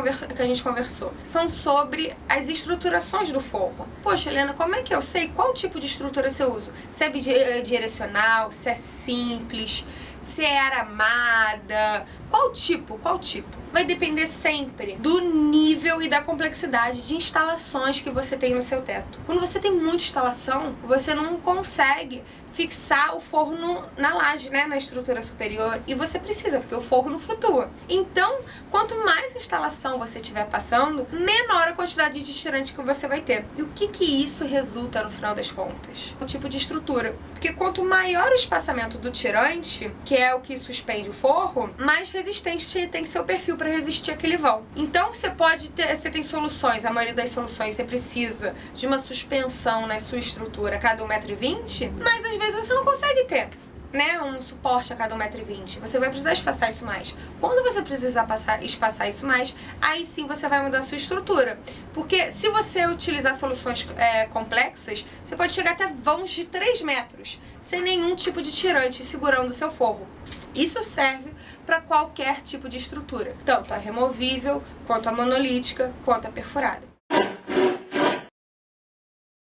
importante que, a gente conversou são sobre as estruturações do forro. Poxa, Helena, como é que eu sei qual tipo de estrutura você usa? Se é bidirecional, se é simples, se é aramada, qual tipo, qual tipo? Vai depender sempre do nível e da complexidade de instalações que você tem no seu teto. Quando você tem muita instalação, você não consegue fixar o forno na laje, né, na estrutura superior, e você precisa, porque o forno flutua. Então, quanto mais instalação você tiver passando, menor a quantidade de tirante que você vai ter. E o que que isso resulta no final das contas? O tipo de estrutura. Porque quanto maior o espaçamento do tirante, que é o que suspende o forro, mais resistente tem que ser o perfil para resistir aquele vão. Então, você pode ter, você tem soluções, a maioria das soluções você precisa de uma suspensão na sua estrutura cada 1,20m, mas às vezes você não consegue ter né, um suporte a cada 1,20m. Você vai precisar espaçar isso mais. Quando você precisar passar, espaçar isso mais, aí sim você vai mudar a sua estrutura. Porque se você utilizar soluções é, complexas, você pode chegar até vãos de 3 metros, sem nenhum tipo de tirante segurando o seu forro. Isso serve para qualquer tipo de estrutura, tanto a removível, quanto a monolítica, quanto a perfurada.